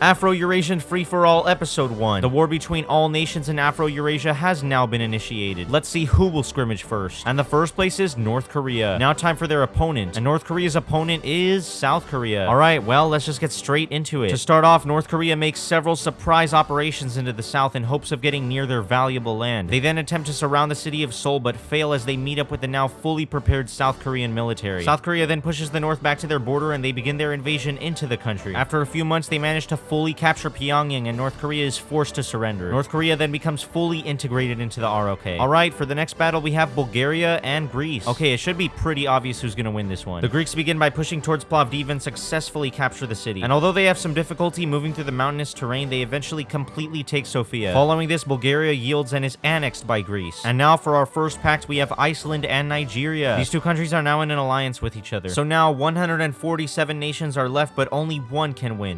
Afro-Eurasian Free-for-All Episode 1. The war between all nations in Afro-Eurasia has now been initiated. Let's see who will scrimmage first. And the first place is North Korea. Now time for their opponent. And North Korea's opponent is South Korea. Alright, well, let's just get straight into it. To start off, North Korea makes several surprise operations into the south in hopes of getting near their valuable land. They then attempt to surround the city of Seoul, but fail as they meet up with the now fully prepared South Korean military. South Korea then pushes the north back to their border and they begin their invasion into the country. After a few months, they manage to fully capture Pyongyang and North Korea is forced to surrender. North Korea then becomes fully integrated into the ROK. Alright, for the next battle we have Bulgaria and Greece. Okay, it should be pretty obvious who's gonna win this one. The Greeks begin by pushing towards Plovdiv and successfully capture the city. And although they have some difficulty moving through the mountainous terrain, they eventually completely take Sofia. Following this, Bulgaria yields and is annexed by Greece. And now for our first pact, we have Iceland and Nigeria. These two countries are now in an alliance with each other. So now 147 nations are left, but only one can win.